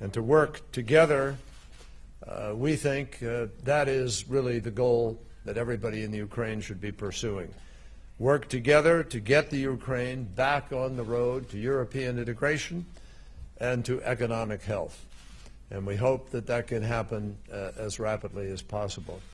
and to work together. Uh, we think uh, that is really the goal that everybody in the Ukraine should be pursuing. Work together to get the Ukraine back on the road to European integration and to economic health. And we hope that that can happen uh, as rapidly as possible.